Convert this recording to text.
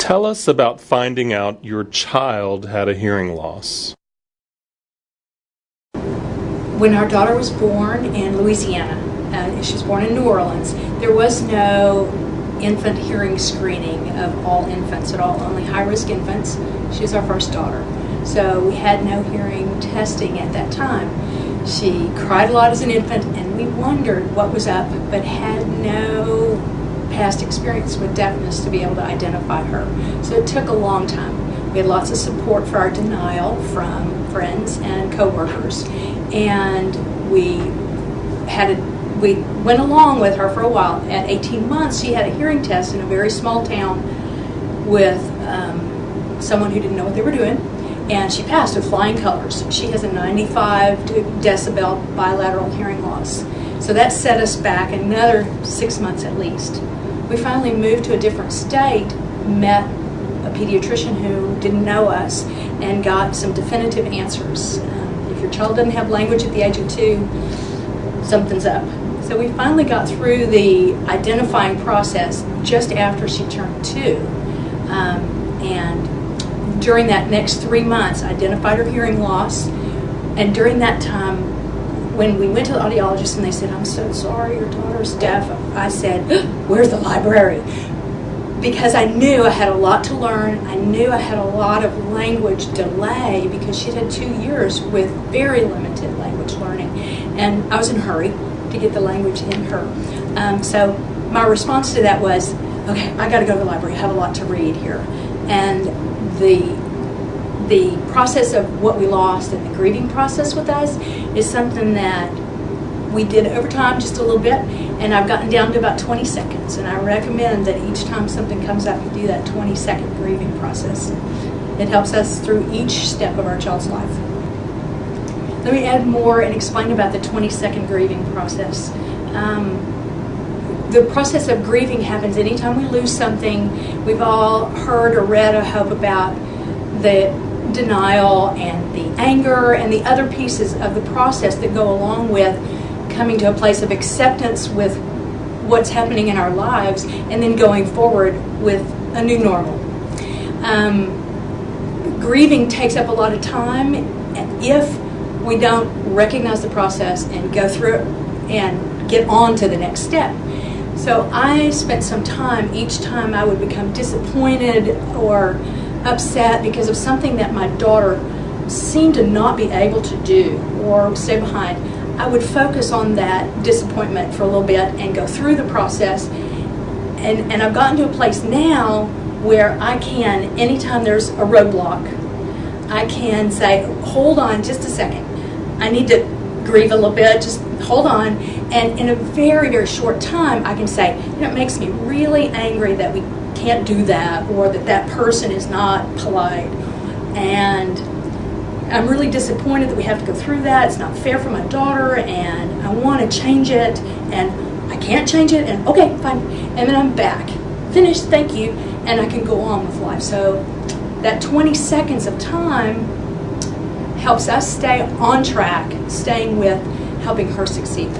Tell us about finding out your child had a hearing loss. When our daughter was born in Louisiana, uh, she was born in New Orleans, there was no infant hearing screening of all infants at all, only high risk infants. She was our first daughter. So we had no hearing testing at that time. She cried a lot as an infant, and we wondered what was up, but had no past experience with deafness to be able to identify her. So it took a long time. We had lots of support for our denial from friends and coworkers, and we had a we went along with her for a while. At 18 months, she had a hearing test in a very small town with um, someone who didn't know what they were doing, and she passed with flying colors. She has a 95 decibel bilateral hearing loss. So that set us back another six months at least. We finally moved to a different state, met a pediatrician who didn't know us, and got some definitive answers. If your child doesn't have language at the age of two, something's up. So we finally got through the identifying process just after she turned two. Um, and during that next three months, identified her hearing loss. And during that time, when we went to the audiologist and they said, I'm so sorry, your daughter's deaf, I said, Where's the library? Because I knew I had a lot to learn. I knew I had a lot of language delay because she'd had two years with very limited language learning. And I was in a hurry to get the language in her. Um, so my response to that was, okay, I got to go to the library. I have a lot to read here, and the the process of what we lost and the grieving process with us is something that we did over time just a little bit and I've gotten down to about 20 seconds and I recommend that each time something comes up you do that 20 second grieving process. It helps us through each step of our child's life. Let me add more and explain about the 20 second grieving process. Um, the process of grieving happens anytime we lose something. We've all heard or read, I hope, about the denial and the anger and the other pieces of the process that go along with coming to a place of acceptance with what's happening in our lives and then going forward with a new normal. Um, grieving takes up a lot of time. If we don't recognize the process and go through it and get on to the next step. So I spent some time each time I would become disappointed or upset because of something that my daughter seemed to not be able to do or stay behind. I would focus on that disappointment for a little bit and go through the process. And, and I've gotten to a place now where I can, anytime there's a roadblock, I can say, hold on just a second. I need to grieve a little bit, just hold on. And in a very, very short time, I can say, you know, it makes me really angry that we can't do that or that that person is not polite. And I'm really disappointed that we have to go through that. It's not fair for my daughter, and I want to change it, and I can't change it, and okay, fine. And then I'm back. Finished, thank you, and I can go on with life. So that 20 seconds of time helps us stay on track, staying with helping her succeed.